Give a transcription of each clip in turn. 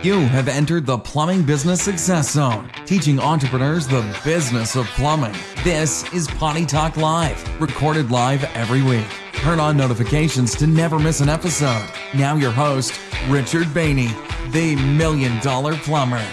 You have entered the Plumbing Business Success Zone, teaching entrepreneurs the business of plumbing. This is Potty Talk Live, recorded live every week. Turn on notifications to never miss an episode. Now, your host, Richard Bainey, the Million Dollar Plumber.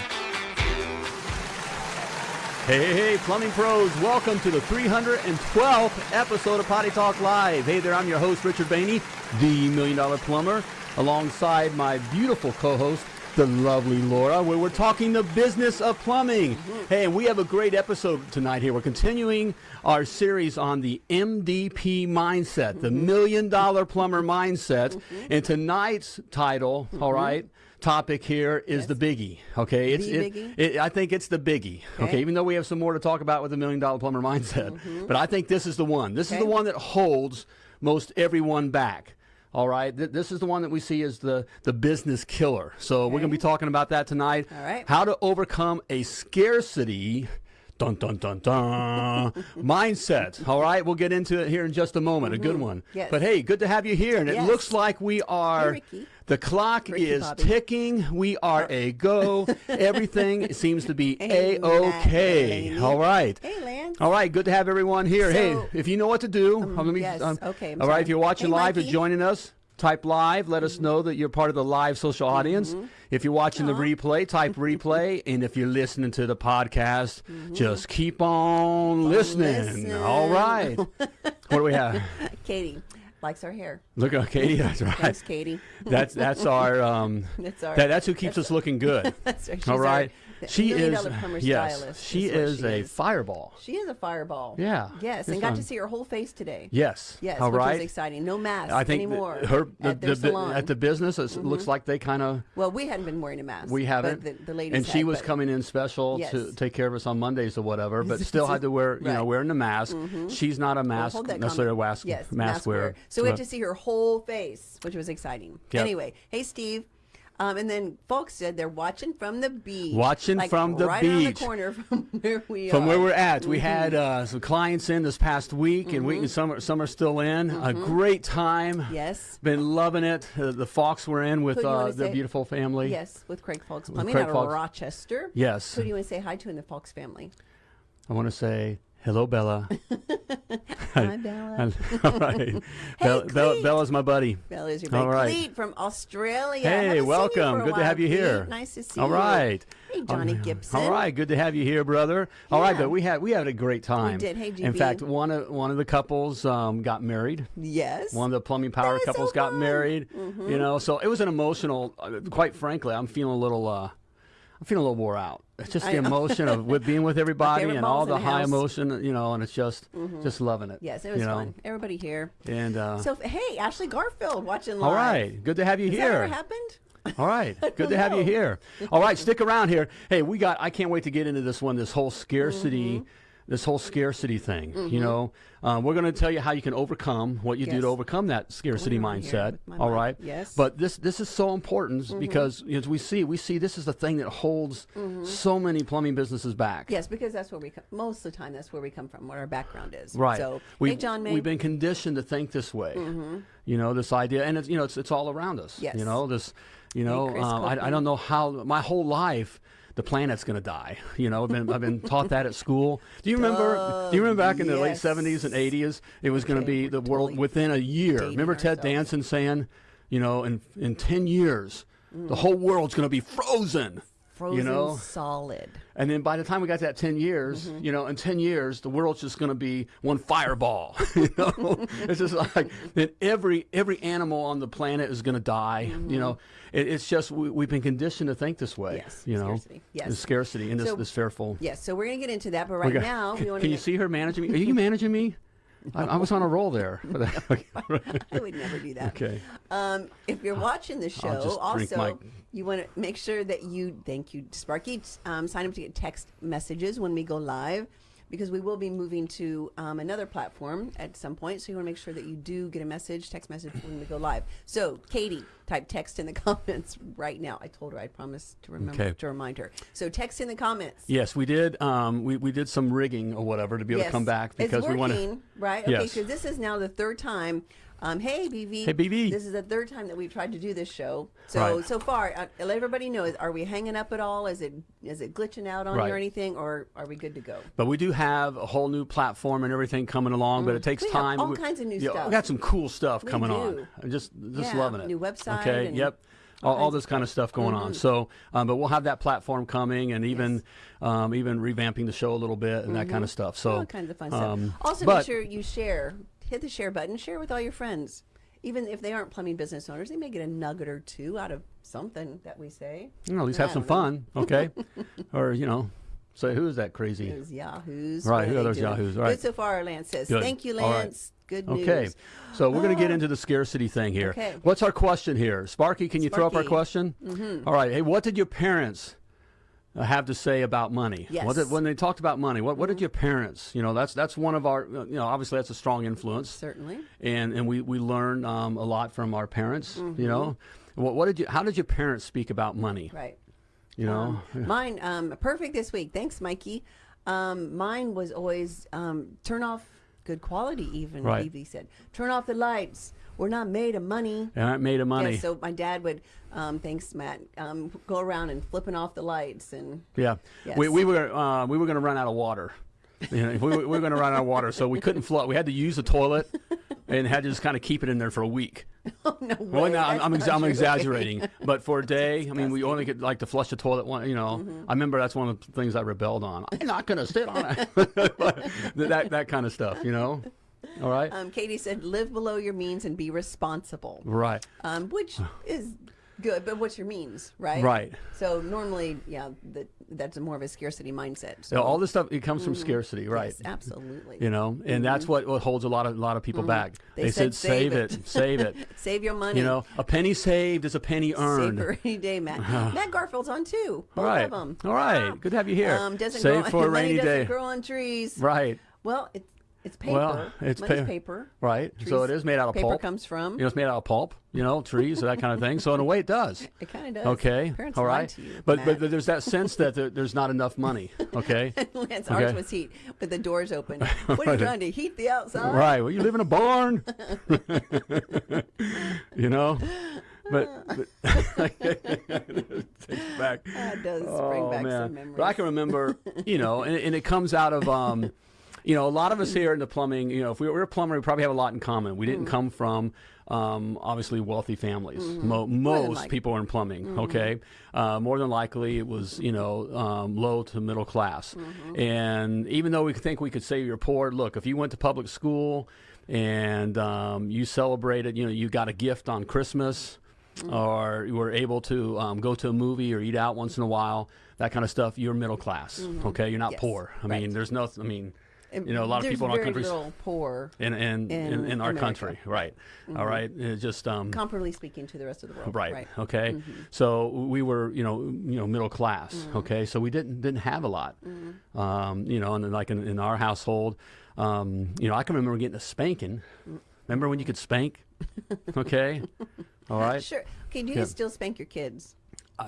Hey, hey, plumbing pros, welcome to the 312th episode of Potty Talk Live. Hey there, I'm your host, Richard Bainey, the Million Dollar Plumber, alongside my beautiful co host, the lovely Laura, where we're talking the business of plumbing. Mm-hmm. Hey, and we have a great episode tonight here. We're continuing our series on the MDP mindset, the mm-hmm. Million Dollar Plumber mindset. Mm-hmm. And tonight's title, all right, topic here is the biggie. Okay, it's The it- biggie? it- I think it's the biggie. Okay. Okay. even though we have some more to talk about with the million dollar plumber mindset, but I think this is the one. This is the one that holds most everyone back. All right, Th- this is the one that we see as the the business killer. So we're going to be talking about that tonight. All right. how to overcome a scarcity. Dun dun dun dun mindset. All right, we'll get into it here in just a moment. A good one. Mm-hmm. Yes. But hey, good to have you here. And it looks like we are. Ricky. the clock Ricky is Bobby. ticking. We are a go. Everything seems to be a okay. All right. Hey, Lance. All right. Good to have everyone here. hey, if you know what to do, uh, let me. yes, okay, I'm all right. sorry. If you're watching Hey, live or Mikey. joining us, type live. Let us know that you're part of the live social audience. Mm-hmm. If you're watching the replay, type replay. And if you're listening to the podcast, just keep on listening. Mm-hmm. listen. All right. what do we have? Katie likes our hair. Look at Katie. That's right. Thanks, Katie. That's that's our um. That's our. That, that's who keeps us looking good. That's right. She's All our right. She is yes. stylist She is is she a is. fireball. She is a fireball. Yeah, Yes, and got fun. to see her whole face today. Yes. Yes, All which right. was exciting. No mask I think anymore her the, at the. Mm-hmm. at the business it looks like they kind of well, we hadn't been wearing a mask. we haven't. The, the ladies and she had, was but- coming in special to take care of us on Mondays or whatever, but still had to wear you know Right. Mm-hmm. wearing the mask. She's not a mask necessarily a mask yes, mask wearer. So we had to see her whole face, which was exciting. Anyway, hey Steve. Um, and then folks said they're watching from the beach. Watching like from the right around the corner from where we From are. where we're at, we Mm-hmm. had uh, some clients in this past week, and we some are, some are still in. A great time. Mm-hmm. Yes. Been loving it. Uh, the Fox were in with Who do you uh, wanna say- beautiful family. Yes, with Craig Fox Plumbing Craig out of Fox. Rochester. Yes. Who do you want to say hi to in the Fox family? I want to say hello, Bella. Hi, Bella. All right. Bella, Bella, Cleet. Bella's my buddy. Bella is your All big right. Cleet from Australia. Hey, Haven't seen you welcome. Good to have you Cleet. here. Nice to see All you. All right. Hey, Johnny Um, Gibson. All right, good to have you here, brother. All right, Yeah. but we had we had a great time. We did. Hey, In fact, one of one of the couples um, got married. Yes. One of the plumbing power is so couples got married. Mm-hmm. You know, so it was an emotional. Uh, quite frankly, I'm feeling a little. Uh, I'm feeling a little wore out. It's just the emotion of with being with everybody and all the the high house. emotion, you know, and it's just just loving it. yes, it was you know? fun. Everybody here. And uh, So, hey, Ashley Garfield watching live. all right, good to have you Has here. that ever happened? All right. Good to have you here. All right, stick around here. Hey, we got I can't wait to get into this one, this whole scarcity Mm-hmm. This whole scarcity thing. You know, um, we're going to tell you how you can overcome what you do to overcome that scarcity mindset. All mic. right. Yes. Mm-hmm. But this this is so important because as we see, we see this is the thing that holds so many plumbing businesses back. Mm-hmm. Yes, because that's where we come. Most of the time, that's where we come from. What our background is. Right. So, we've, hey, John May. Mm-hmm. we've been conditioned to think this way. You know, this idea, and it's you know, it's it's all around us. Yes. You know, this. You know, Chris um, I, I don't know how my whole life. The planet's going to die. You know, I've been, I've been taught that at school. Do you remember? do you remember back in the late '70s and '80s? It was going to be the world totally within a year. Remember Ted ourselves. Danson saying, you know, in in 10 years, the whole world's going to be frozen. Frozen you know, solid. and then by the time we got to that 10 years, Mm-hmm. you know, in 10 years, the world's just going to be one fireball. you know, it's just like that every every animal on the planet is going to die. You know, it, it's just we, we've been conditioned to think this way. Mm-hmm. Yes, you know, scarcity. Yes. the scarcity and this So- this fearful. Yes. So we're gonna get into that, but right got- now can, we want to. can to. you see her managing me? Are you managing me? I, I was on a roll there. I would never do that. okay. Um, if you're watching the show, also my- you want to make sure that you thank you, Sparky. Um, sign up to get text messages when we go live. Because we will be moving to um, another platform at some point. So you want to make sure that you do get a message, text message when we go live. So Katie, type text in the comments right now. I told her I promised to remember Okay. to remind her. So text in the comments. Yes, we did. Um, we, we did some rigging or whatever to be able to come back because it's we want working, to. right? Okay, Yes. so this is now the third time Um, hey, BV. Hey, BV. This is the third time that we've tried to do this show. So Right. so far, uh, let everybody know: are we hanging up at all? Is it is it glitching out on Right. you or anything, or are we good to go? But we do have a whole new platform and everything coming along, but it takes We time. all kinds of new yeah, stuff. We got some cool stuff We coming do. on. I'm just just Yeah, loving it. new website Okay. Yep. all All, all kinds of this kind of stuff going on. So, um, but we'll have that platform coming, and even um, even revamping the show a little bit and that kind of stuff. So, all kinds of fun stuff. um, Also, but- make sure you share. Hit the share button. Share with all your friends. Even if they aren't plumbing business owners, they may get a nugget or two out of something that we say. you know, at least have some know. fun, okay? or you know, say who's that crazy? Those yahoos. Right, who are those doing? yahoos? Right. Good so far, Lance says. Good. Thank you, All right. Lance. Good news. Okay, so we're going to get Oh. into the scarcity thing here. Okay. What's our question here? Sparky, can you throw up our question? Mm-hmm. right. Hey, what did your parents have to say about money? Yes. What did, when they talked about money, what, what did your parents, you know, that's that's one of our, uh, you know, obviously that's a strong influence. Certainly. And, and we, we learn um, a lot from our parents, Mm-hmm. you know. What, what did you, how did your parents speak about money? Right. You know? Mine, um, perfect this week. Thanks, Mikey. Um, mine was always um, turn off good quality. Even Right. Evie said, turn off the lights. We're not made of money. They aren't made of money. Yeah, so my dad would, um, thanks, Matt, um, go around and flipping off the lights and Yeah, Yes. we, we were uh, we were going to run out of water. You know, we, were- we were going to run out of water, so we couldn't flood. We had to use the toilet, and had to just kind of keep it in there for a week. oh no way. Well, no, I'm, I'm, exa- I'm exaggerating, but for a day, I mean, we only could like to flush the toilet. One, you know, Mm-hmm. I remember that's one of the things I rebelled on. I'm not going to sit on it. That that kind of stuff, you know. All right, Um, Katie said, live below your means and be responsible. right, um, which is good. But what's your means, right? Right. So normally, yeah, that that's more of a scarcity mindset. So all this stuff it comes from scarcity, right? Mm-hmm. yes, absolutely. You know, and that's what, what holds a lot of a lot of people back. Mm-hmm. They said, said, save "Save it, it." save it. Save your money. You know, a penny saved is a penny Save earned. for any day, Matt. Matt Garfield's on too. Both All right. of them. All right. Good to have you here. Um, doesn't Save grow, for a rainy doesn't day. grow on trees. Right. Well, it's it's paper. Well, it's pa- paper. Right. so it is made out of paper pulp. comes from. You know, it's made out of pulp. You know, trees, or that kind of thing. So in a way, it does. It kind of does. Okay. Parents All right. to you, but, Matt. but there's that sense that there, there's not enough money. Okay. Lance, Okay. ours was heat with the doors open. What are you trying to heat the outside? right. Well, you live in a barn. you know. But, but takes back. That does bring Oh back man! some memories. But I can remember, you know, and, and it comes out of, um, you know, a lot of us here in the plumbing. You know, if we were a plumber, we probably have a lot in common. We Mm. didn't come from, um, obviously, wealthy families. Mo- most people are in plumbing. Mm-hmm. Okay, uh, more than likely, it was you know um, low to middle class. Mm-hmm. And even though we think we could say you're poor, look, if you went to public school and um, you celebrated, you know, you got a gift on Christmas Mm. or you were able to um, go to a movie or eat out once in a while, that kind of stuff, you're middle class. Okay, you're not. Yes, poor. I right. mean, there's no. I mean, you know, a lot of people in our countries, little poor, in in, in, in our America. country, right? All right, it's just um, comparably speaking, to the rest of the world. right, right. okay. So we were, you know, you know, middle class. Okay, so we didn't didn't have a lot. Um, you know, and then like in, in our household, um, you know, I can remember getting a spanking. Remember when you could spank? Okay, all right. Sure. Okay. Do you Yeah. still spank your kids?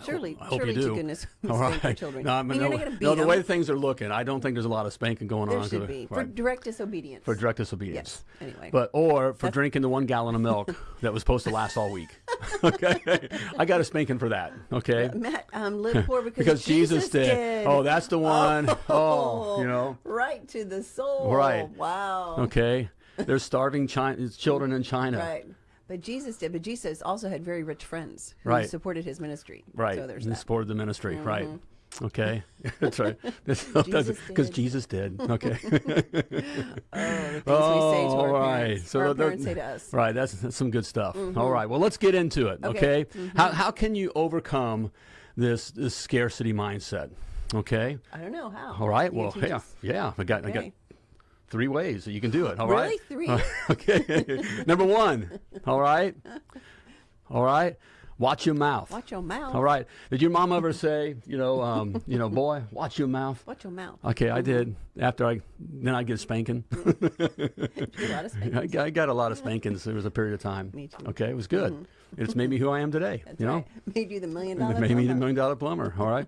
Surely, I hope surely you do. to goodness, All right. children. No, I mean, no, not going to beat no, the way things are looking, I don't think there's a lot of spanking going There on. should be for direct disobedience. for direct disobedience. Yes. Anyway. But or for That's- drinking the one gallon of milk that was supposed to last all week. okay, I got a spanking for that. Okay, Matt, um, live poor because, because Jesus, did. Oh, that's the one. Oh, you know. right to the soul. Right. Wow. Okay, there's starving China, children in China. Right. But Jesus did. But Jesus also had very rich friends who Right. supported his ministry. Right. So there's that. Mm-hmm. supported the ministry. Right. Okay, that's right. Because. Jesus did. Okay. Oh, the things we say to Oh, our all right. parents. So our the- parents say to us. Right, that's, that's some good stuff. All right, well, let's get into it. Okay, Okay. how how can you overcome this this scarcity mindset? Okay, I don't know how. all right. You Well, yeah, yeah. I got I got Okay. Three ways that you can do it. All right. Really? Three? okay. Number one. All right. All right. Watch your mouth. Watch your mouth. All right. Did your mom ever say, you know, um, you know, boy, watch your mouth? Watch your mouth. Okay, I did. After I, then I get a spanking. A lot of I, spankings. got- I got a lot of spankings. There was a period of time. Me too. Okay, it was good. It's made me who I am today. That's you know, right. Made you the million dollar. made me the million dollar plumber. All right.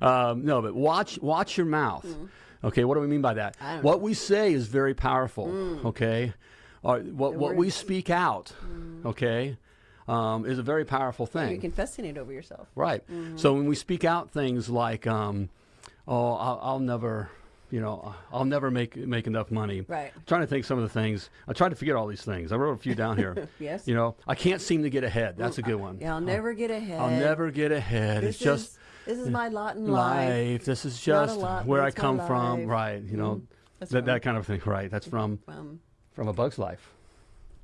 Um, no, but watch watch your mouth. Okay, what do we mean by that? What we say is very powerful. Okay. our, what what we. Mm. speak out, okay, um, is a very powerful thing. You're confessing it over yourself. Right. Mm-hmm. So when we speak out things like, um, "Oh, I'll, I'll never," you know, "I'll never make make enough money." Right. I'm trying to think some of the things. I tried to forget all these things. I wrote a few down here. Yes. You know, I can't seem to get ahead. That's a good one. Yeah, I'll never get ahead. I'll never get ahead. This it's just this is my lot in life. life. This is just lot, where I come from. Right. You know, That's that, that kind of thing. Right. That's from Um, from a Bug's Life.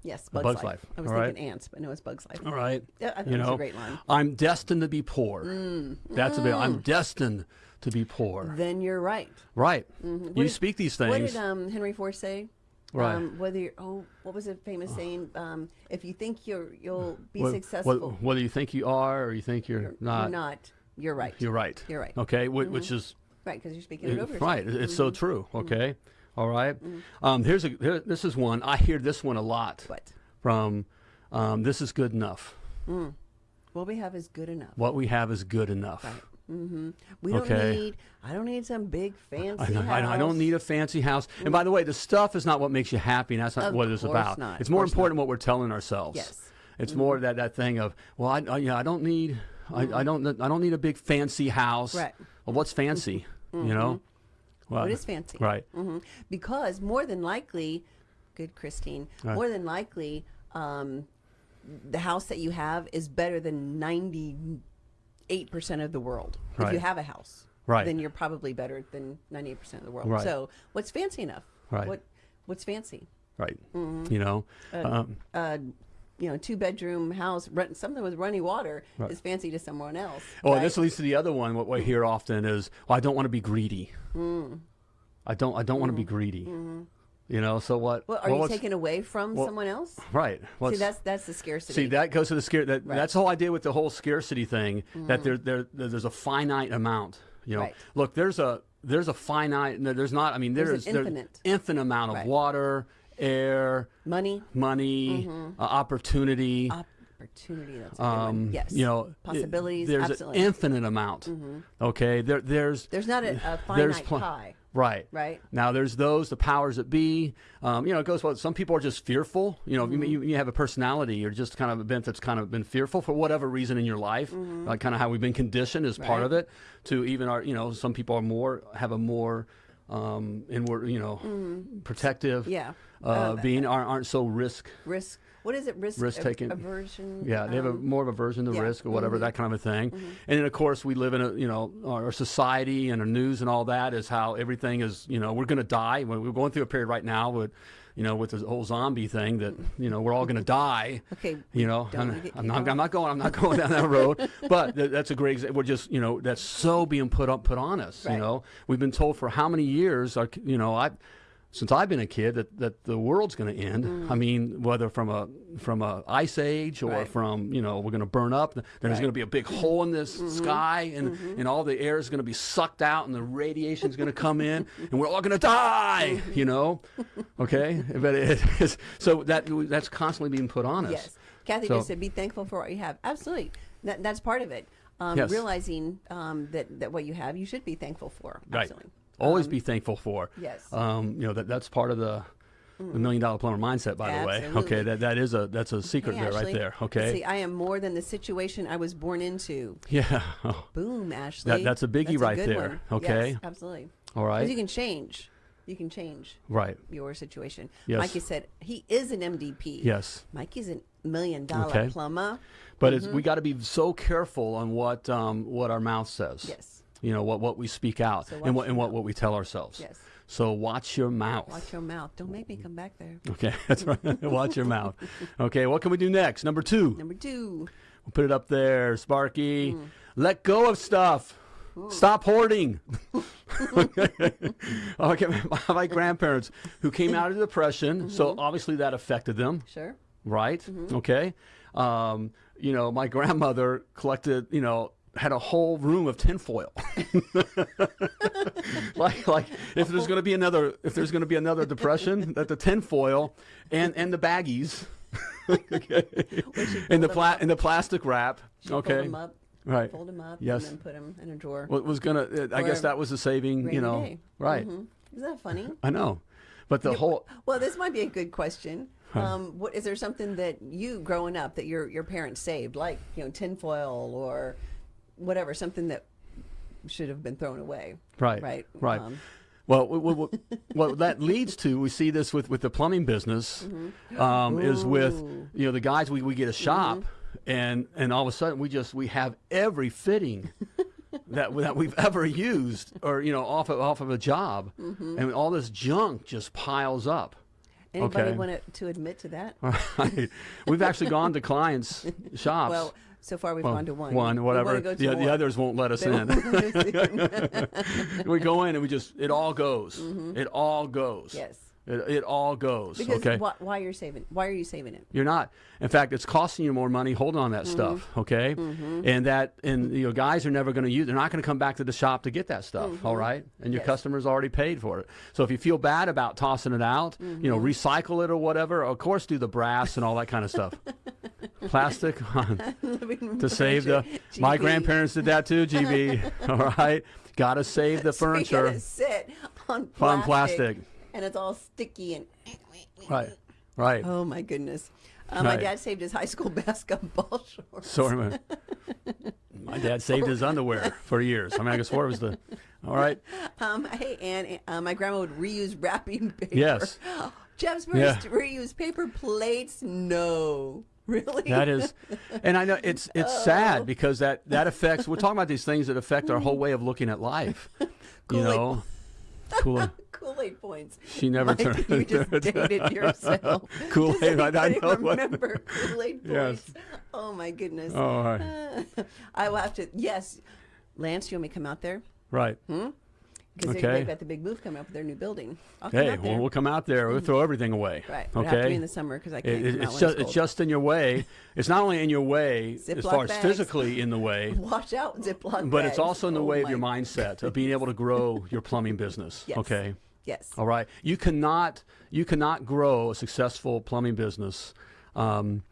yes, Bugs, Bug's Life. Life, I was all right? thinking ants, but no, it's Bugs Life. All right. Yeah, I think you know, a great line. I'm destined to be poor. Mm. That's a bit. I'm destined to be poor. Then you're right. Right. Mm-hmm. You did- speak these things. What things. did um, Henry Ford say? Right. Um, whether you're, oh, what was the famous saying? Um, if you think you're you'll be Wh- wh- successful, whether you think you are or you think you're, you're not, You're not. You're right. you're right. You're right. Okay. wh- Which is Right, because you're speaking it uh, over. yourself. right. It's Mm-hmm. so true. Okay. All right. Um, here's a. Here, this is one. I hear this one a lot What? from. Um, this is good enough. What we have is good enough. What we have is good enough. hmm We don't need. I don't need some big fancy. I, know, I, house. I don't need a fancy house. And by the way, the stuff is not what makes you happy, and that's not Of what it's about. not, It's more important what we're telling ourselves. Yes. Mm-hmm. It's more that, that thing of, well, I, I, yeah, I don't need, I, I don't, I don't need a big fancy house. Right. Well, what's fancy? You know. Well, What is fancy? Right. hmm Because more than likely, good Christine, Right. more than likely, um, the house that you have is better than ninety-eight percent of the world. If you have a house, Right. then you're probably better than ninety-eight percent of the world. Right. So, what's fancy enough? Right. What What's fancy? Right. Mm-hmm. You know. um, Uh, you know, two-bedroom house, run, something with running water Right. is fancy to someone else. well, right? this leads to the other one. What we hear often is, well, I don't want to be greedy. Mm. I don't. I don't want to be greedy. You know. So what? Mm-hmm. Well, are well, you taking away from well, someone else? Right. Well, See, that's that's the scarcity. See, that goes to the scare. That, Right. That's the whole idea with the whole scarcity thing. That there, there, there's a finite amount. You know, look, there's a there's a finite. There's not. I mean, There's there's an infinite. infinite amount of water, air, Money, money, uh, opportunity. opportunity. That's a good um, one. Yes. You know, it- possibilities. There's absolutely. An infinite amount. Okay. There, there's There's not a, a finite pie. Right. Right. Now there's those, the powers that be. Um, you know, it goes well. Some people are just fearful. You know, Mm-hmm. you, you have a personality or just kind of a bent that's kind of been fearful for whatever reason in your life. Like kind of how we've been conditioned as part Mm-hmm. Of it. To even our, you know, some people are more have a more um, inward, you know, protective. Mm-hmm. Yeah. Uh, Um, being aren't, aren't so risk risk what is it risk, risk taking Aversion. Yeah, they have a um, more of aversion to yeah. risk or whatever Mhm. that kind of a thing. And then of course we live in a you know our society and our news and all that is how everything is you know we're going to die. We're going through a period right now with you know with this whole zombie thing that you know we're all going to die. Okay. You know, I'm, I'm not. I'm not going. I'm not going down that road. But th- that's a great. example. We're just. You know, that's so being put up, put on us. You know, we've been told for how many years? Our, you know, I, since I've been a kid, that, that the world's going to end. I mean, whether from a from a ice age or Mm. Right. from you know we're going to burn up. There's Right. Mm-hmm. going to be a big hole in this sky, and and all the air is going to be sucked out, and the radiation is going to come in, and we're all going to die. You know, okay. But it is so that that's constantly being put on us. Yes. Kathy So- just said, "Be thankful for what you have." Absolutely. That, that's part of it. Um, Yes. Realizing um, that that what you have, you should be thankful for. Right. Absolutely. Always Um, be thankful for. yes. Mm. Um, you know that that's part of the, the million dollar plumber mindset. By the way, okay, that that is a that's a secret Hey, there right there. Okay. See, I am more than the situation I was born into. yeah. Oh, Boom, Ashley. that's a biggie right good there, one. okay? Yes, absolutely. all right you can change. You can change right. your situation. Yes. Mikey said he is an mdp Yes. Mikey's a million dollar Okay. plumber. But it's, we got to be so careful on what um, what our mouth says. Yes. You know what what we speak out So and what and what, what we tell ourselves. Yes. So watch your mouth. Watch your mouth. Don't make me come back there. Okay, that's right. watch your mouth. Okay, what can we do next? Number two. Number two. We'll put it up there, Sparky. Mm. Let go of stuff. Stop hoarding. okay, my, my grandparents who came out of the depression, mm-hmm. so obviously that affected them, Sure. right? Mm-hmm. Okay. Um, you know, my grandmother collected, you know, had a whole room of tinfoil. like, like if there's going to be another, if there's going to be another depression, that the tinfoil and and the baggies, okay, and the pla- and the plastic wrap, She'd okay, them up. right. Fold them up. Yes. And then put them in a drawer. What was gonna? I guess that was the saving. You know, day. right? Mhm. Isn't that funny? I know, but the whole Well, this might be a good question. Um, what is there something that you growing up that your your parents saved, like you know tinfoil or whatever, something that should have been thrown away? Right. Right. Right. Um, Well, what, what, what that leads to, we see this with, with the plumbing business, um, is with you know the guys. We, we get a shop, and and all of a sudden we just we have every fitting that that we've ever used, or you know off of off of a job, and all this junk just piles up. anybody Okay. want to to admit to that? Right. We've actually gone to clients' shops. Well, so far we've Well, gone to one. One, whatever. wanna go to The, the others won't let us They in. won't- we go in and we just it all goes. Mm-hmm. It all goes. Yes. It, it all goes. because okay. why, why you're saving? Why are you saving it? You're not. In fact, it's costing you more money holding on that Mm-hmm. stuff. Okay. And that and you know guys are never going to use. They're not going to come back to the shop to get that stuff. all right. And your Mm-hmm. Yes. customers already paid for it. So if you feel bad about tossing it out, you Mm-hmm. know, recycle it or whatever. Of course, do the brass and all that kind of stuff. Plastic to save the. My grandparents did that too. GB. all right. Got to save the So furniture. sit on plastic, On plastic. And it's all sticky and. Right. Right. Oh my goodness. Uh, My dad saved his high school basketball shorts. Sorry, man. My dad saved his underwear for years. I mean, I guess what was the. All right. Um, hey, and uh, my grandma would reuse wrapping paper. Yes. Jeff's Yeah. first reuse paper plates. No, really. That is, and I know it's it's Oh. sad because that that affects. We're talking about these things that affect our whole way of looking at life. You know, Kool-Aid. Kool-Aid points. She never Mike, turned. You just dated yourself. Kool-Aid, I- I anybody know what- remember Kool-Aid Yes. points? Oh my goodness. Oh, right. I will have to. Yes, Lance, you want me to come out there? right. Hmm? Because Okay. they, they've got the big move coming up with their new building. I'll Hey, well, we'll come out there. We'll throw everything away. right. But I have to be Okay. in the summer because I can't it- come it's just it's it's just in your way. It's not only in your way as far as physically in the way, Watch out, Ziploc but it's also in the Oh way of your mindset of being able to grow your plumbing business. Yes. Okay. Yes. All right. You cannot you cannot grow a successful plumbing business um,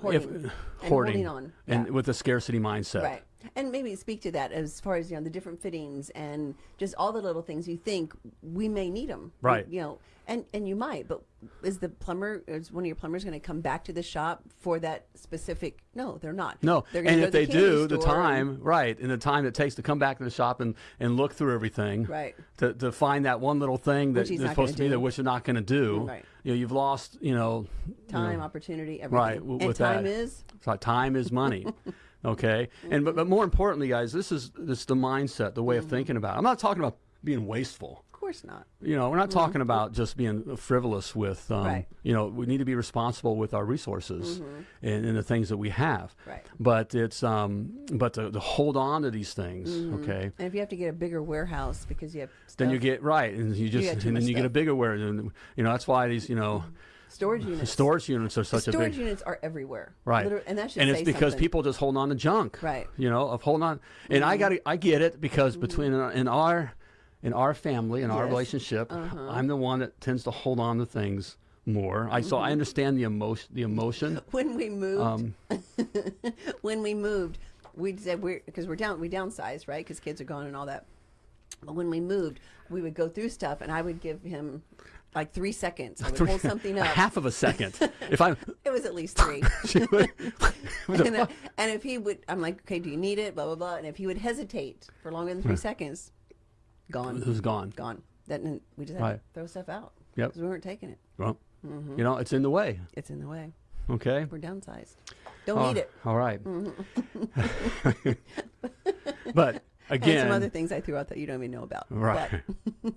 Hoarding. if And hoarding holding on. and Yeah. with a scarcity mindset. Right. And maybe speak to that as far as you know the different fittings and just all the little things you think we may need them. Right. You know, and and you might, but is the plumber is one of your plumbers going to come back to the shop for that specific? No, they're not. No, They're and if to they do, the time and- right, and the time it takes to come back to the shop and, and look through everything, Right. to, to find that one little thing that that's supposed to be there, which you're not going to do. Right. You know, you've lost. You know, you time, know, opportunity, everything. right and time that. is So time is money. okay, and but, but more importantly, guys, this is this is the mindset, the way Mm-hmm. of thinking about. It. I'm not talking about being wasteful. of course not. You know, we're not talking about just being frivolous with, um, Mm-hmm. Right. you know, we need to be responsible with our resources and, and the things that we have. Mm-hmm. Right. But it's, um, but to, to hold on to these things, Mm-hmm. okay, And if you have to get a bigger warehouse because you have then you get right, and you just, too and then you get a bigger warehouse, and you know, that's why these, you know, storage units. storage units are such a big. storage units are everywhere. Right, Liter- and that should and it's because something. people just hold on to junk, Right. Mm-hmm. You know, of holding on, and I got, I get it because between uh, in our, in our family, in our Yes. Uh-huh. relationship, I'm the one that tends to hold on to things more. I so I understand the emotion, the emotion. when we moved Um, when we moved we said we're because we're down we downsized right because kids are gone and all that but when we moved we would go through stuff and i would give him like three seconds i would hold something up half of a second. if I, it was at least three would, and, uh, and if he would i'm like okay do you need it blah blah blah and if he would hesitate for longer than three seconds gone it was gone. gone that we just had Right. to throw stuff out Yep. because we weren't taking it Well, Mm-hmm. you know, it's in the way. it's in the way Okay. we're downsized don't Oh, need it All right. Mm-hmm. but again, and some other things i threw out that you don't even know about right.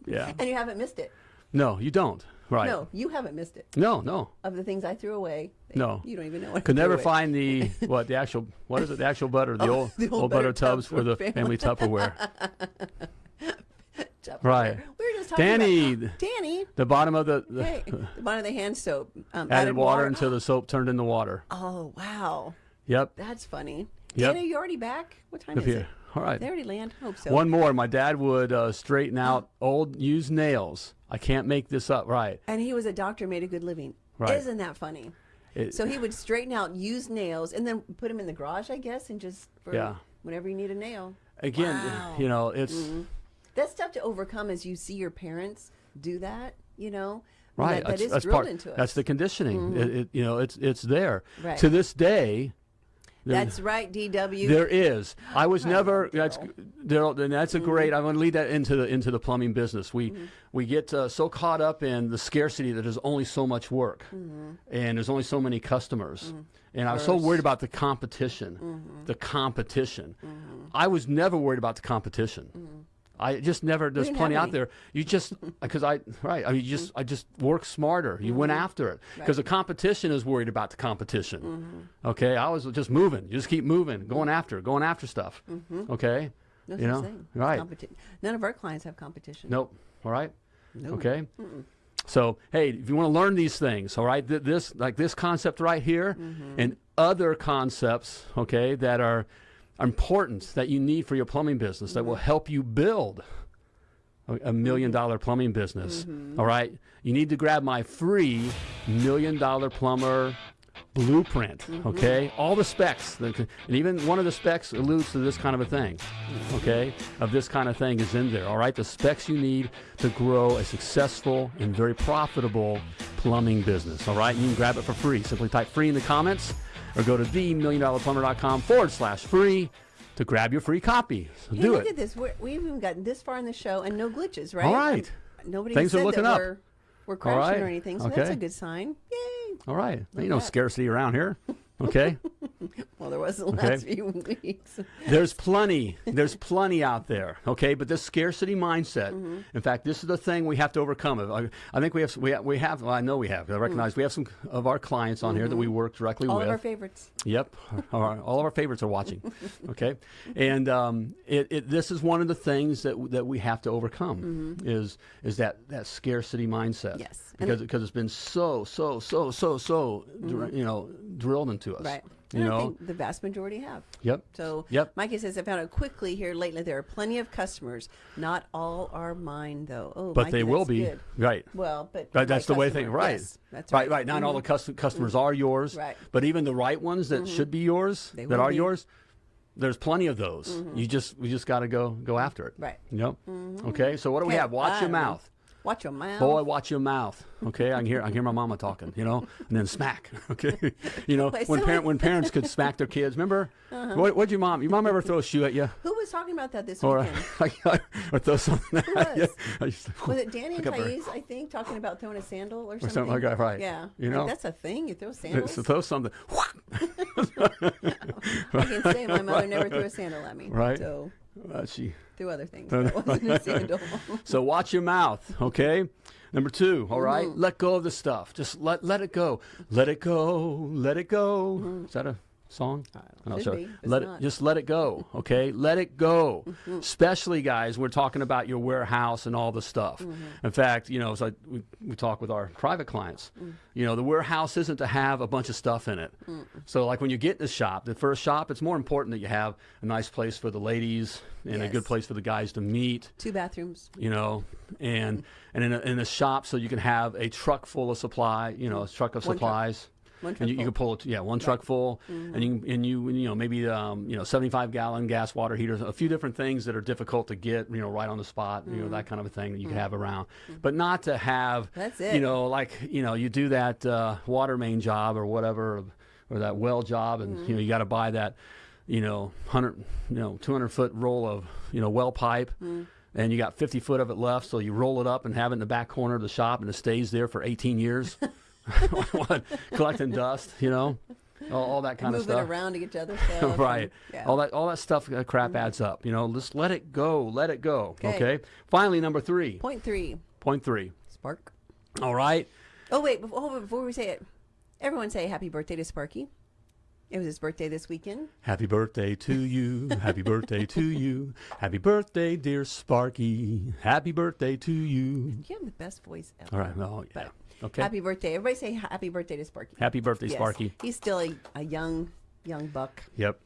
Yeah. and you haven't missed it No, you don't. Right. No, you haven't missed it. No, no. Of the things I threw away, No. you don't even know what. I Could never away. find the what the actual what is it the actual butter the Oh, old the old old, butter, butter tubs for the for family Tupperware. Tupperware. Right. We were just talking Danny, about Danny. the bottom of the, the Hey, the bottom of the hand soap. Um, added water until the soap turned into water. Oh wow, Yep. that's funny. Yep. Danny, you already back? What time If is you- it? All right. They already land. Hope so. One more. My dad would uh, straighten out old used nails. I can't make this up. Right. And he was a doctor, made a good living. Right. Isn't that funny? It- So he would straighten out used nails and then put them in the garage, I guess, and just for Yeah. whenever you need a nail. again, Wow. you know, it's That's tough to overcome as you see your parents do that, you know. Right. That- that that's, is that's drilled part. into That's the conditioning. It, it, you know, it's it's there. Right. To this day, That's right, DW. there is. I was never. That's Daryl. And that's a mm-hmm. great. I want to lead that into the into the plumbing business. We mm-hmm. we get uh, so caught up in the scarcity that there's only so much work, mm-hmm. and there's only so many customers. And I was so worried about the competition, the competition. I was never worried about the competition. I just never. There's plenty out there. You just because I right. I mean, you just I just work smarter. You went mm-hmm. after it because the competition is worried about the competition. Mm-hmm. Okay, I was just moving. You just keep moving, going mm-hmm. after, going after stuff. Okay, no you know. Right? None of our clients have competition. Nope. All right. Okay. So hey, if you want to learn these things, all right, th- this like this concept right here, and other concepts, okay, that are important that you need for your plumbing business that will mm-hmm. help you build a, a million mm-hmm. dollar plumbing business. Mm-hmm. all right, you need to grab my free million dollar plumber blueprint. Okay, all the specs, that and even one of the specs alludes to this kind of a thing. Okay, of this kind of thing is in there. All right, the specs you need to grow a successful and very profitable plumbing business. All right, you can grab it for free. Simply type free in the comments or go to themilliondollarplumber.com forward slash free to grab your free copy. So do look it. at this. We're, we've even gotten this far in the show and no glitches, right? All right. And Nobody Things are said looking that up. We're, we're crashing right. or anything, so that's a good sign. Yay! All right, no that. scarcity around here. Okay. Well, there was the last Okay. few weeks. There's plenty. There's plenty out there. Okay, but this scarcity mindset. Mm-hmm. In fact, this is the thing we have to overcome. I, I think we have. We have. We have well, I know we have. I recognize we have some of our clients on here that we work directly Mm. All with. of our favorites. Yep, all, our, all of our favorites are watching. Okay, and um, it, it, this is one of the things that that we have to overcome is is that that scarcity mindset. Mm-hmm. Yes. Because because it's been so so so so so dr- you know drilled into us. Mm-hmm. Right. You And I know. think the vast majority have. Yep. So, Yep. Mikey says, I found out quickly here lately there are plenty of customers. Not all are mine, though. Oh, But Mikey, they will be good. right. Well, but Right, that's the way thing, right? Yes, that's right, right. Mm-hmm. right. Not all the cus- customers are yours, Right. Mm-hmm. But even the right ones that should be yours, They that are be. yours, there's plenty of those. You just we just got to go go after it. Right. Yep. Okay. So what do we have? Watch your I- mouth. Watch your mouth. Boy, watch your mouth. Okay, I can hear I can hear my mama talking, you know, and then smack. Okay, you know when parent when parents could smack their kids. Remember, Uh-huh. what what'd your mom? Your mom ever throw a shoe at you, Who was talking about that this or weekend? or throw something at was? you? I used to- Was it Danny and Thais, I think, talking about throwing a sandal or something? something like that, right. Yeah. You Like, know? that's a thing. You throw sandals. So throw something. I can say my mother never threw a sandal at me. Right. So Uh, she threw other things. That wasn't a sandal. So watch your mouth, okay? Number two, all right? Mm-hmm. Let go of the stuff. Just let let it go. Let it go. Let it go. Is that a song? I'm not Mm-hmm. Sure. be. Let it, not. just let it go, okay? let it go. Mm-hmm. Especially guys, we're talking about your warehouse and all the stuff. Mm-hmm. In fact, you know, as I, we, we talk with our private clients, Mm. you know, the warehouse isn't to have a bunch of stuff in it. So like when you get in the shop, the first shop, it's more important that you have a nice place for the ladies and a good place for the guys to meet Two bathrooms. you know, and and in a, in a shop so you can have a truck full of supply, you know, a truck of One truck. Supplies. One truck and you, you can pull it, yeah, one truck full, and you mm-hmm. and you you know maybe um, you know seventy five gallon gas water heaters, a few different things that are difficult to get, you know, right on the spot, you know, mm-hmm. that kind of a thing that you can mm-hmm. have around, but not to have, That's it. you know, like you know you do that uh, water main job or whatever, or that well job, and you know you got to buy that, you know, hundred, you know, two hundred foot roll of you know well pipe and you got 50 foot of it left, so you roll it up and have it in the back corner of the shop, and it stays there for 18 years? collecting dust, you know, all, all that kind of stuff. Moving around to get to other stuff. right, and- yeah. all that all that stuff uh, crap adds up. You know, just let it go, let it go. Okay. Okay. Finally, number three, Point three. point three. three. Spark. All right. Oh wait, before, before we say it, everyone say happy birthday to Sparky. It was his birthday this weekend. Happy birthday to you. Happy birthday to you. Happy birthday, dear Sparky. Happy birthday to you. You have the best voice ever. All right. Oh, yeah. But Okay. Happy birthday. Everybody say happy birthday to Sparky. Happy birthday, Yes. Sparky. He's still a, a young, young buck. Yep.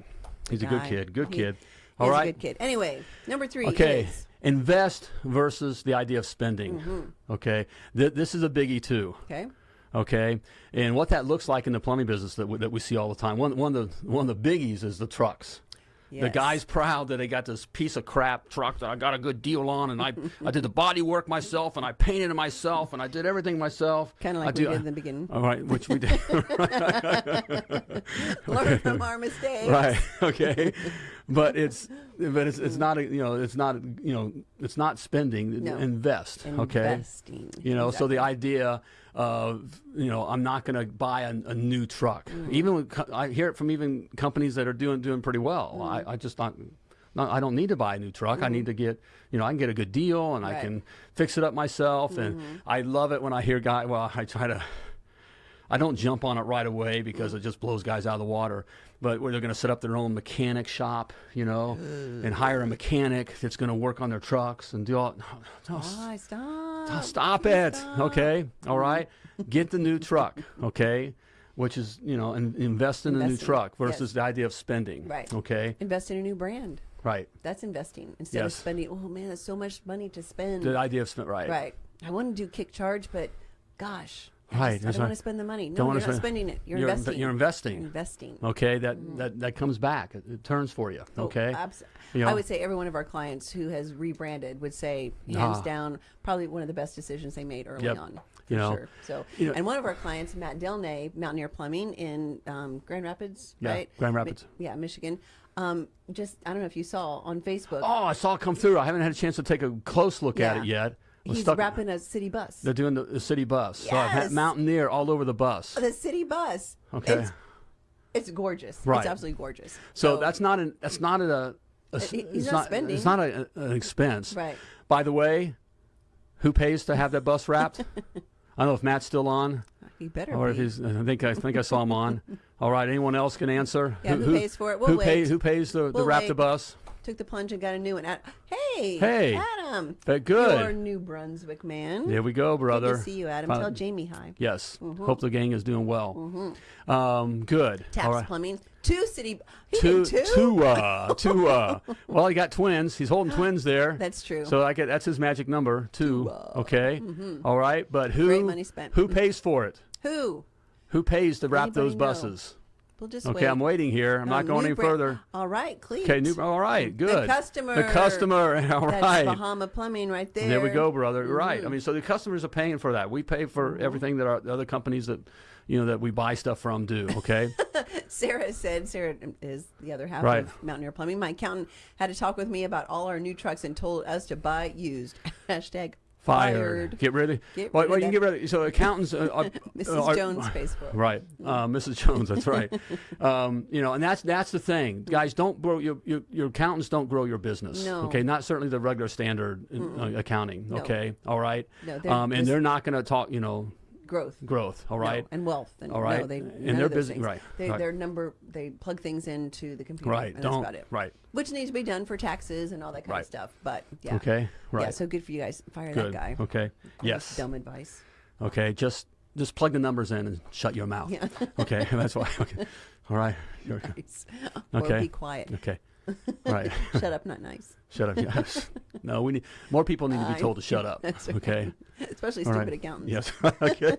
He's a good kid. Good He- kid. He's All right. a good kid. Anyway, number three Okay. is Invest versus the idea of spending. Mm-hmm. Okay. Th- this is a biggie too. okay. Okay. And what that looks like in the plumbing business that we, that we see all the time. One, one of the one of the biggies is the trucks. The guy's proud that they got this piece of crap truck that I got a good deal on, and I I did the body work myself, and I painted it myself, and I did everything myself. Kind of I like we do- did in the beginning. All right, which we did. Learn from our mistakes. right. Okay. But it's but it's it's not a, you know it's not you know it's not spending. No. Invest. Okay. Investing. You know, so the idea of you know I'm not going to buy a, a new truck. Mm. Even with, I hear it from even companies that are doing doing pretty well. Mm. I, I just not. Not, I don't need to buy a new truck. I need to get, you know, I can get a good deal and I Mm-hmm. Can fix it up myself. Mm-hmm. And I love it when I hear guy. Well, I try to I don't jump on it right away because it just blows guys out of the water. But where they're going to set up their own mechanic shop, you know, and hire a mechanic that's going to work on their trucks and do all. No, no, stop? stop it. Okay. All right. Get the new truck. Okay. Which is, you know, and invest in a new Investing, truck versus yes. the idea of spending. Right. Okay. Invest in a new brand. Right. That's investing instead of spending. Oh man, that's so much money to spend. The idea of spend. Right. Right. I want to do kick charge, but gosh, Right, just- I don't want to spend the money. No, Don't you're not spend- spending it. You're, You're inve- investing. you're investing. You're investing. Okay. That, that, that comes back. It, it turns for you. Oh, Okay. abs- You I would say every one of our clients who has rebranded would say, hands Ah. down, probably one of the best decisions they made early Yep. on. For You know, sure. So, you know- and one of our clients, Matt Delnay, Mountaineer Plumbing in um, Grand Rapids, Yeah, right? Grand Mi- Rapids. yeah, Michigan. Um, just I don't know if you saw on Facebook. Oh, I saw it come through. I haven't had a chance to take a close look at it yet. He's stuck- wrapping a city bus. They're doing the, the city bus. So I've had Yes. Mountaineer all over the bus. Oh, the city bus. Okay. It's, it's gorgeous. Right. It's absolutely gorgeous. So that's not an that's not a, a uh, it's he's not spending. It's not a, an expense. Right. By the way, who pays to have that bus wrapped? I don't know if Matt's still on he better or if he's. I think I think I saw him on. All right. Anyone else can answer? Yeah, who pays for it? We'll who wait. pays? Who pays to, to We'll wrap the bus? Took the plunge and got a new one. Ad- Hey, Hey. Adam. Very good. You're New Brunswick man. There we go, brother. Good to see you, Adam. Tell Jamie hi. Yes. Hope the gang is doing well. Um, good. Taps All right. Plumbing. Two city. Two, two. two, uh, two, uh, well, he got twins. He's holding twins there. That's true. So I get that's his magic number, two. okay. All right. But who? uh. Great money spent. Who pays for it? Who? Who pays to wrap Anybody those know? We'll just Okay, wait. I'm waiting here. I'm not Um, going any further. All right, Cleat. Okay, new. All right, good. The customer. The customer. All That's. Bahama Plumbing right there. There we go, brother. Right. Mm-hmm. I mean, so the customers are paying for that. We pay for everything that our the other companies that, you know, that we buy stuff from do. Okay. Sarah said, Sarah is the other half Right. of Mountaineer Plumbing. My accountant had to talk with me about all our new trucks and told us to buy used. Hashtag Fired. Get rid of. Get well, rid well, of you can get rid of. So accountants. Uh, are, Mrs. are- Jones Facebook. Right, uh, Mrs. Jones. That's right. um, you know, and that's that's the thing, guys. Don't grow your your, your accountants. Don't grow your business. No. Okay, not certainly the regular standard in, uh, accounting. No. Okay, all right. No, they're um, and just- they're not going to talk. You know, Growth. growth. all right No, and wealth. And All right. No, they, And they're busy- things. right, They, right. Their number, they plug things into the computer. Right. Don't. that's about it. Right. Which needs to be done for taxes and all that kind Right. of stuff. But yeah. Okay. Right. Yeah, so good for you guys. Fire Good. that guy. Okay. Yes. Dumb advice. Okay. Just just plug the numbers in and shut your mouth. Yeah. Okay. That's why. Okay. All right. Nice. Or Okay. be quiet. Okay. Right. Shut up, not nice. shut up. Yes. No, we need more people need to be told to shut up. That's Okay. Especially stupid right. accountants. Yes. okay.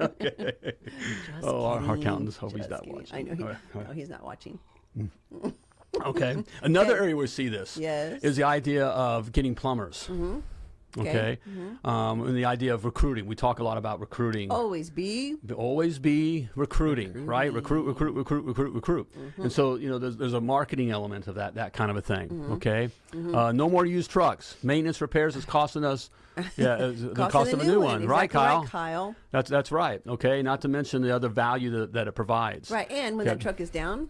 okay. Just Oh, our- our accountants hope he's Just not kidding. watching. I know he, right, right. no, he's not watching. Okay. Another Okay. area we see this Yes. is the idea of getting plumbers. Mm-hmm. Okay. Okay. Mm-hmm. Um, and the idea of recruiting. We talk a lot about recruiting. Always be. Always be recruiting, right? Recruit, recruit, recruit, recruit, recruit. Mm-hmm. And so, you know, there's, there's a marketing element of that, that kind of a thing. Mm-hmm. Okay. Uh, no more used trucks. Maintenance repairs is costing us, yeah, the Cost cost of a new one, right, Exactly Kyle? Right, Kyle. That's that's right. Okay. Not to mention the other value that, that it provides. Right, and when Okay. that truck is down,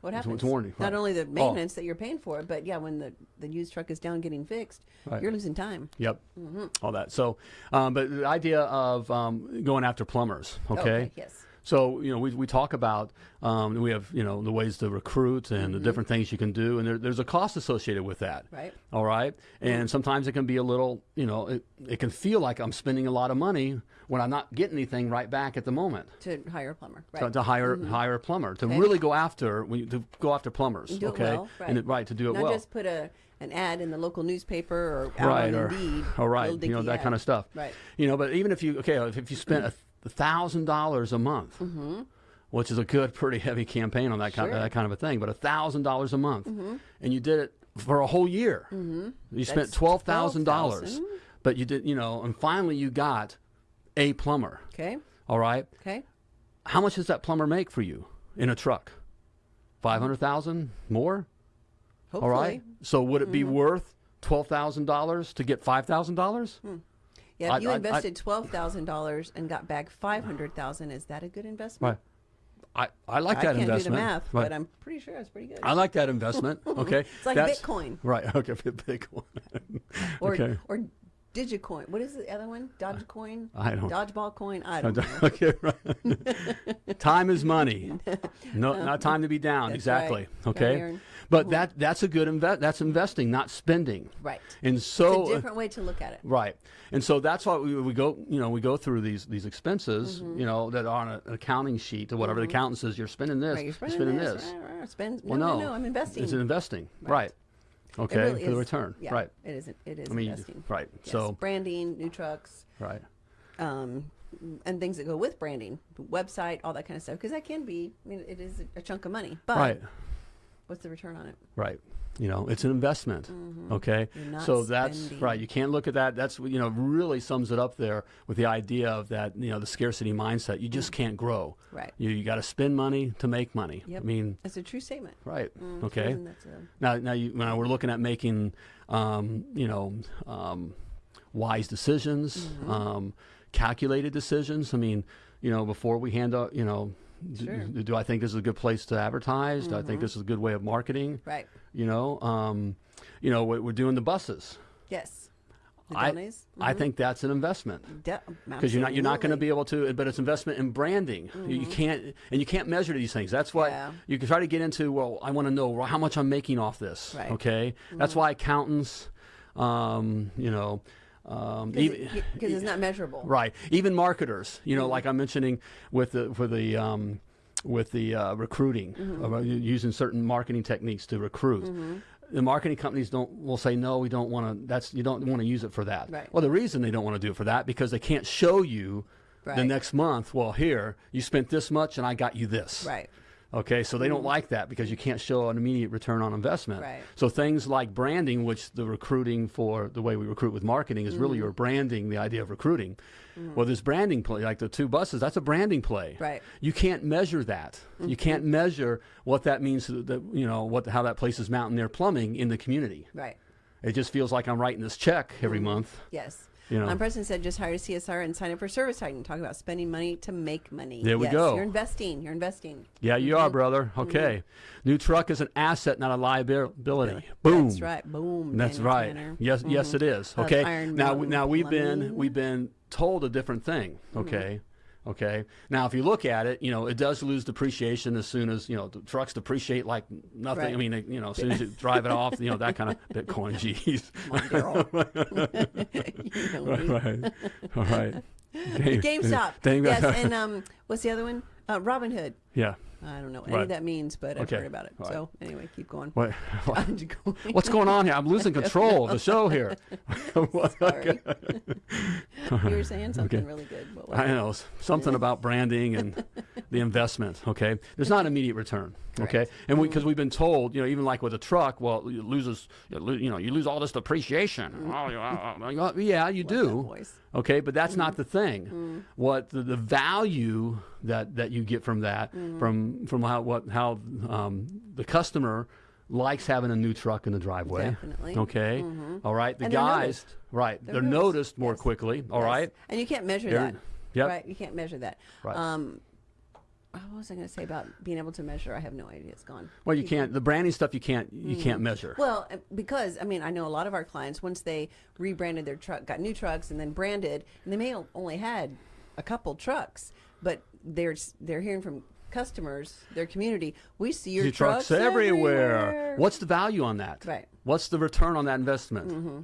what happens? it's warranty, Not right. only the Oh. maintenance that you're paying for, but yeah, when the, the used truck is down getting fixed, Right. you're losing time. Yep. Mm-hmm. All that. So, um, but the idea of um, going after plumbers. Okay. yes. So you know we, we talk about um, we have you know the ways to recruit and the different things you can do and there, there's a cost associated with that. Mm-hmm. Right. All right. And sometimes it can be a little you know it, it can feel like I'm spending a lot of money when I'm not getting anything right back at the moment. To hire a plumber. To, Right. to hire hire a plumber to Okay. really go after when you, to go after plumbers. Do okay. well, right. And it, right to do it Not well. just put a an ad in the local newspaper or out right on or Indeed. all right you know that ad. kind of stuff Right. you know but even if you okay if, if you spent a thousand dollars a month Mm-hmm. which is a good, pretty heavy campaign on that kind, Sure. Mm-hmm. that kind of a thing. But a thousand dollars a month, and you did it for a whole year. Mm-hmm. You spent That's twelve thousand dollars, 12,000. but you did, you know, and finally you got a plumber. Okay. All right, Okay. how much does that plumber make for you in a truck? Five hundred thousand more. Hopefully. All right. So would it be Mm-hmm. worth twelve thousand dollars to get five thousand dollars? Yeah, I- if you I- I- invested twelve thousand dollars and got back five hundred thousand, is that a good investment? Right. I, I like I that can't investment. do the math, Right. but I'm pretty sure it's pretty good. I like that investment. Okay. it's like That's- Bitcoin Right. Okay. Bitcoin. or okay. or Digicoin. What is the other one? Dogecoin. I don't- Dodgeball coin. I don't know. okay. Right. time is money. No, not um, time to be down. Exactly. right. Gotta But that that's a good invest. That's investing, not spending. Right. And so it's a different way to look at it. Right, and so that's why we, we go, you know, we go through these these expenses, Mm-hmm. you know, that are on a, an accounting sheet or whatever. The accountant says you're spending this, Right, you're you're spending, spending this. this. Spend, no, Well, no, no, no, I'm investing. It's investing, Right. right? Okay, really for the return, yeah, right? It is. It is I mean, investing. right. Yes, So, branding, new trucks, right, um, and things that go with branding, website, all that kind of stuff. Because that can be. I mean, it is a chunk of money. But right, what's the return on it? right. You know, it's an investment. Okay, Mm-hmm. You're not so that's spending. right. You can't look at that. That's you know really sums it up there with the idea of that you know the scarcity mindset. You just can't grow. Mm. Right. You you got to spend money to make money. Yep. I mean, That's a true statement. right. Mm, okay. a- Now, now you, when we're looking at making, um, you know, um, wise decisions, Mm-hmm. um, calculated decisions. I mean, you know, before we hand out, you know, Sure. Mm-hmm. do, do I think this is a good place to advertise? Do I think this is a good way of marketing? Right. You know, um, you know, we're, we're doing the buses. Yes. The I, donays? I think that's an investment De- because you're not you're not going to be able to but it's investment in branding you, you can't and you can't measure these things that's why Yeah. you can try to get into well i want to know how much i'm making off this Right. okay that's why accountants um, you know um, because it's not measurable. right even marketers you know Mm-hmm. like i'm mentioning with the for the um, with the uh, recruiting Mm-hmm. about using certain marketing techniques to recruit the marketing companies don't will say no we don't want to that's you don't want to use it for that Right. well the reason they don't want to do it for that because they can't show you the next month well here you spent this much and i got you this Right. Okay, so they don't mm-hmm. like that because you can't show an immediate return on investment. Right. So things like branding, which the recruiting for the way we recruit with marketing is really Mm-hmm. your branding, the idea of recruiting. Mm-hmm. Well, this branding play, like the two buses, that's a branding play. Right. You can't measure that. You mm-hmm. can't measure what that means to the, you know, what how that places Mountaineer Plumbing in the community. Right. It just feels like I'm writing this check every month. Yes. You know. Um, President said just hire a CSR and sign up for ServiceTitan. Talk about spending money to make money. There we Yes, go. You're investing. You're investing. Yeah, you Mm-hmm. are, brother. Okay. New truck is an asset, not a liability. Boom. That's right. Boom. That's Daniel right. Tanner. Yes, yes, it is. Okay. Now, now we've been we've been told a different thing. Okay. Okay. Now, if you look at it, you know, it does lose depreciation as soon as you know the trucks depreciate like nothing. I mean, you know, as soon as you drive it off, you know, that kind of Bitcoin. Jeez. Come on, Daryl. You know me. right. All right. Dang- GameStop. yes, and um, what's the other one? Uh, Robinhood. yeah. I don't know what any Right. of that means, but I've Okay. heard about it. Right. So anyway, keep going. What, what- going. what's going on here? I'm losing control of the show here. Sorry. you were saying something Okay. really good. I it? know something about branding and the investment. Okay, there's not immediate return. Okay, and because we, have been told, you know, even like with a truck, well, it loses, you know, you lose all this depreciation. Oh, you- uh, uh, yeah, you do. Okay, but that's not the thing. What the, the value that that you get from that, from from how what how um, the customer likes having a new truck in the driveway. Definitely. Okay. All right. The guys, noticed. right? They're, They're noticed, noticed, more yes. quickly. All Yes. right. And you can't measure They're- that. Yep. Right. You can't measure that. Right. Um, what was I going to say about being able to measure? I have no idea. It's gone. Well, you can't. The branding stuff you can't. You can't measure. Well, uh, because I mean, I know a lot of our clients once they rebranded their truck, got new trucks, and then branded, and they may only had a couple trucks, but they're they're hearing from customers, their community. We see your, Your trucks, everywhere. everywhere. What's the value on that? Right. What's the return on that investment? Mm-hmm.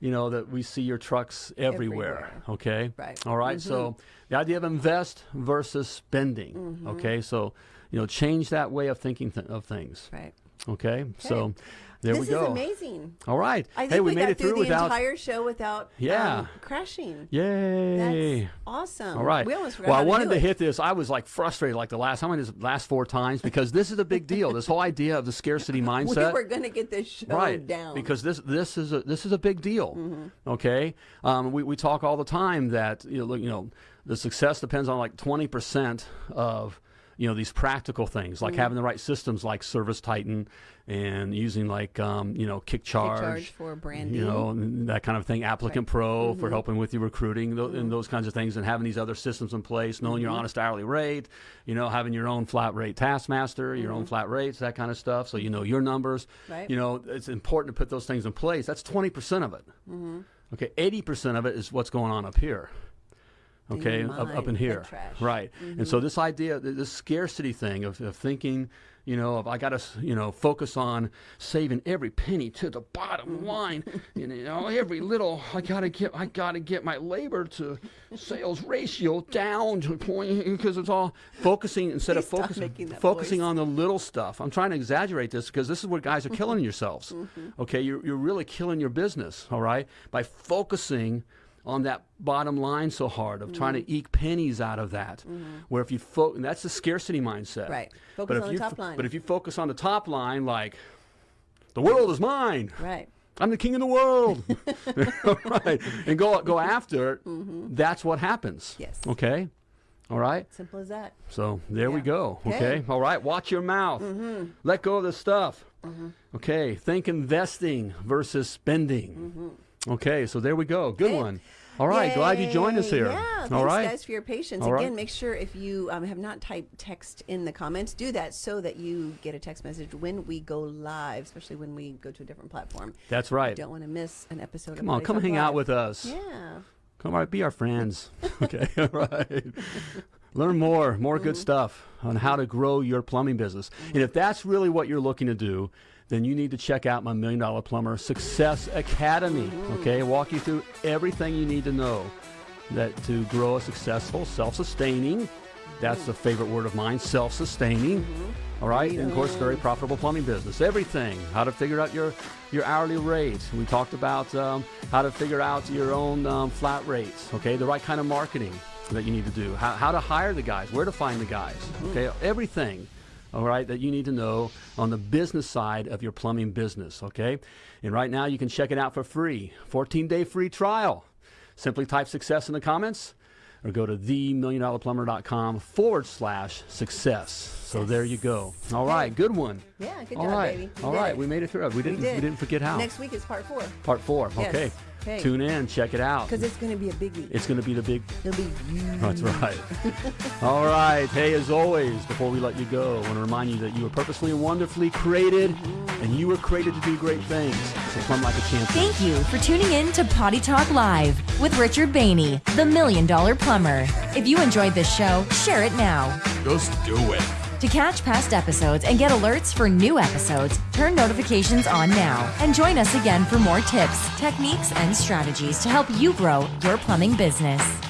You know that we see your trucks everywhere. Everywhere. Okay. Right. All right? So mm-hmm. the idea of invest versus spending. Mm-hmm. Okay. So you know, change that way of thinking th- of things. Right. Okay. So There this we go. is amazing. All right. I think hey, we, we, made got it through through the without. entire show without Yeah. um, crashing. Yay. That's awesome. All right. We almost forgot well, how I to wanted to it. hit this. I was like frustrated like the last time, this last four times, because this is a big deal. This whole idea of the scarcity mindset. We were going to get this show right down. because this this is a this is a big deal okay um, we, we talk all the time that you know, look, you know the success depends on like 20% of you know these practical things like mm-hmm. having the right systems like ServiceTitan and using like um, you know KickCharge, charge for branding. you know that kind of thing. ApplicantPro for mm-hmm. helping with your recruiting tho- and mm-hmm. those kinds of things and having these other systems in place knowing your honest hourly rate you know having your own flat rate taskmaster your own flat rates that kind of stuff so you know your numbers. Right. you know it's important to put those things in place. That's 20% of it. Okay 80% of it is what's going on up here okay up, up in here. right. And so this idea this scarcity thing of, of thinking you know of i gotta you know focus on saving every penny to the bottom line. And, you know every little i gotta get i gotta get my labor to sales ratio down to point because it's all focusing instead of Please stop focusing focusing voice. on the little stuff. I'm trying to exaggerate this because this is where guys are killing yourselves. Mm-hmm. okay you're, you're really killing your business all right? By focusing on that bottom line so hard of trying Mm-hmm. to eke pennies out of that. Where if you focus, and that's the scarcity mindset. Right. but Focus if on the you top line. But if you focus on the top line, like the world is mine. Right. I'm the king of the world. right. And go go after it. Mm-hmm. That's what happens. Yes. Okay. All right. Simple as that. So there we go. Okay. Okay. Mm-hmm. All right. Watch your mouth. Let go of the stuff. Okay. Think investing versus spending. Okay. So there we go. Good. One. All right. Glad you joined us here. Yeah, thanks All right. guys for your patience. All right. Again, make sure if you um, have not typed text in the comments, do that so that you get a text message when we go live, especially when we go to a different platform. That's right. Don't want to miss an episode. Come of on. Come Talk hang out with us. Yeah. Come on. Be our friends. okay. All right. Learn more, more good Mm-hmm. stuff on how to grow your plumbing business. And if that's really what you're looking to do, then you need to check out my Million Dollar Plumber Success Academy. Mm-hmm. Okay, walk you through everything you need to know that to grow a successful, self-sustaining. That's a favorite word of mine, self-sustaining. Mm-hmm. All right, and of course, very profitable plumbing business. Everything, how to figure out your your hourly rate. We talked about um, how to figure out your own um, flat rates. Okay, the right kind of marketing that you need to do. How, how to hire the guys, where to find the guys. Okay, everything. All right, that you need to know on the business side of your plumbing business. Okay, and right now you can check it out for free. 14 day free trial. Simply type success in the comments or go to themilliondollarplumber.com forward slash success. So there you go. All right, good one. Yeah, good All job, right, baby. We all did right, it. we made it through. We didn't. We, did. didn't forget how. Next week is part four Part four. Yes. Okay. Okay. Tune in. Check it out. because it's going to be a biggie. It's going to be the big. It'll be huge. That's right. All right. Hey, as always, before we let you go, I want to remind you that you were purposely and wonderfully created, and you were created to do great things. So plumb like a champion. Thank you for tuning in to Potty Talk Live with Richard Bainey, the Million Dollar Plumber. If you enjoyed this show, share it now. Just do it. To catch past episodes and get alerts for new episodes, turn notifications on now and join us again for more tips, techniques, and strategies to help you grow your plumbing business.